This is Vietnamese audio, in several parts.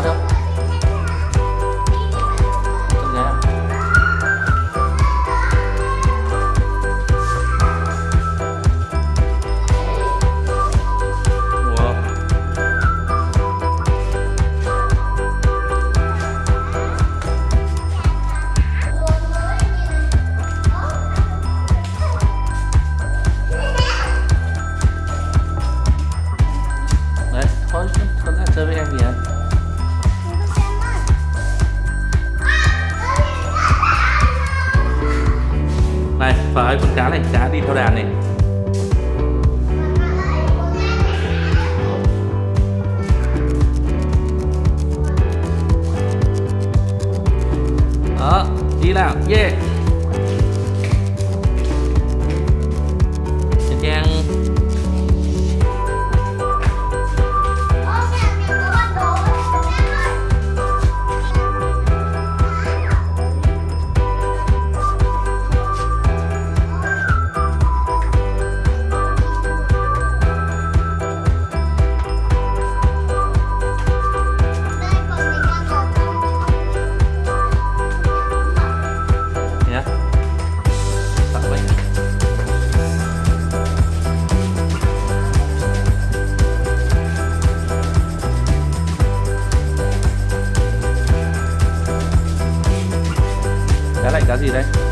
ra Cá này cá gì đây?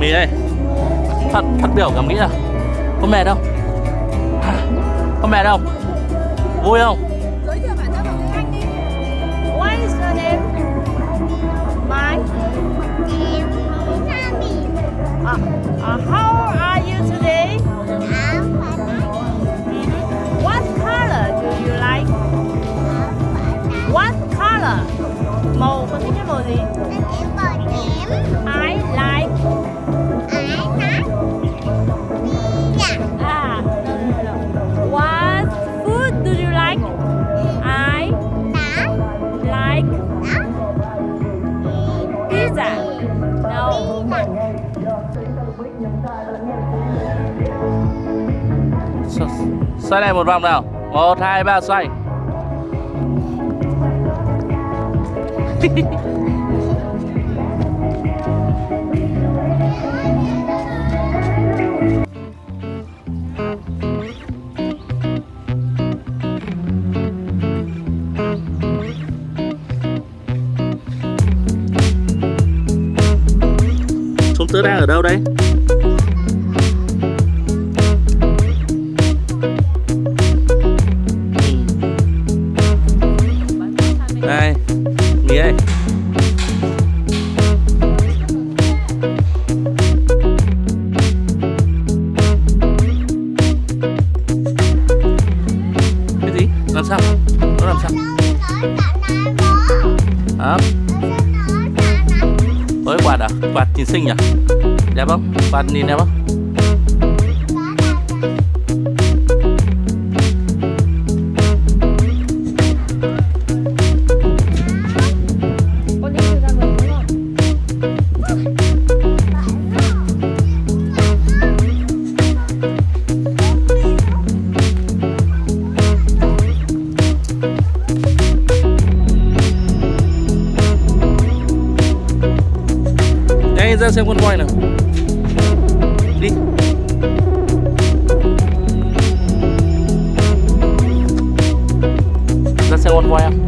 Mì ơi Phát, phát biểu cảm nghĩ nào Có mệt không? Có mệt không? Vui không? Giới thiệu bản thân bằng tiếng Anh đi. What is your name? My. Uh, uh, how are you today? What color do you like? What color? Màu con thích nhất màu gì? I like. Xoay này một vòng nào 1, 2, 3 xoay Chúng tớ đang ở đâu đây? Ôi à? Quạt nhìn xinh nhỉ? Đẹp không? Quạt nhìn đẹp không? Ra xem con voi nào. Đi. Ra xem con voi em.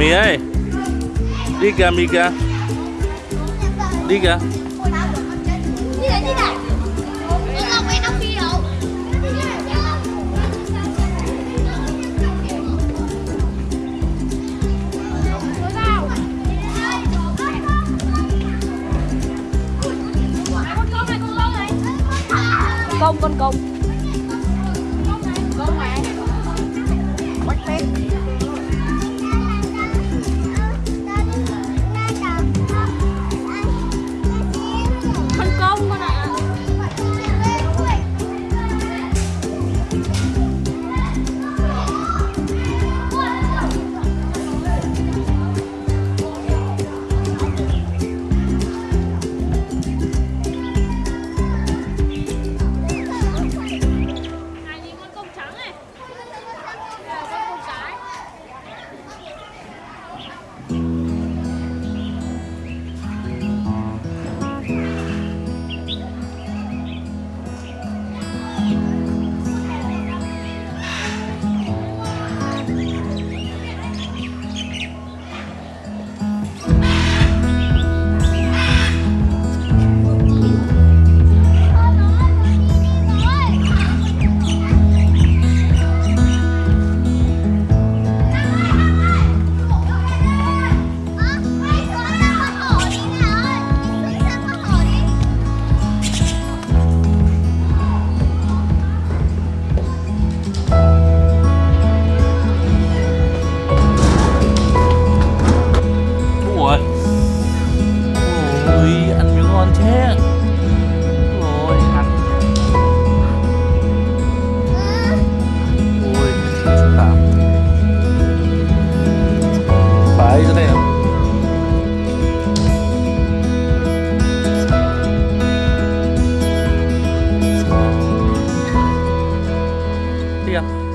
Mì ơi Đi kìa mì kìa. Đi kìa. Công con. Công. Пока.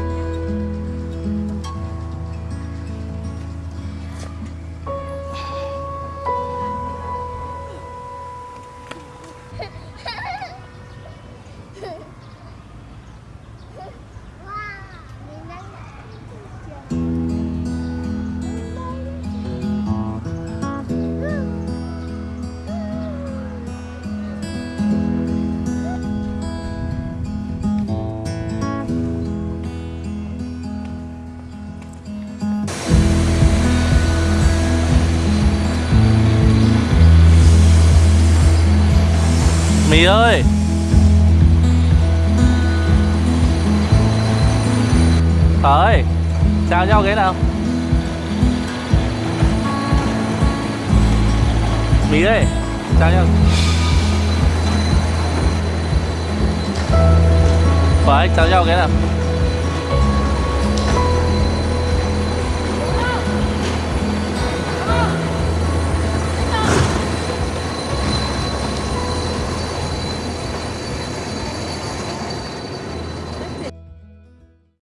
Mì ơi. Tới, ơi Chào nhau cái nào? Mì ơi Chào nhau? Phải chào nhau cái nào?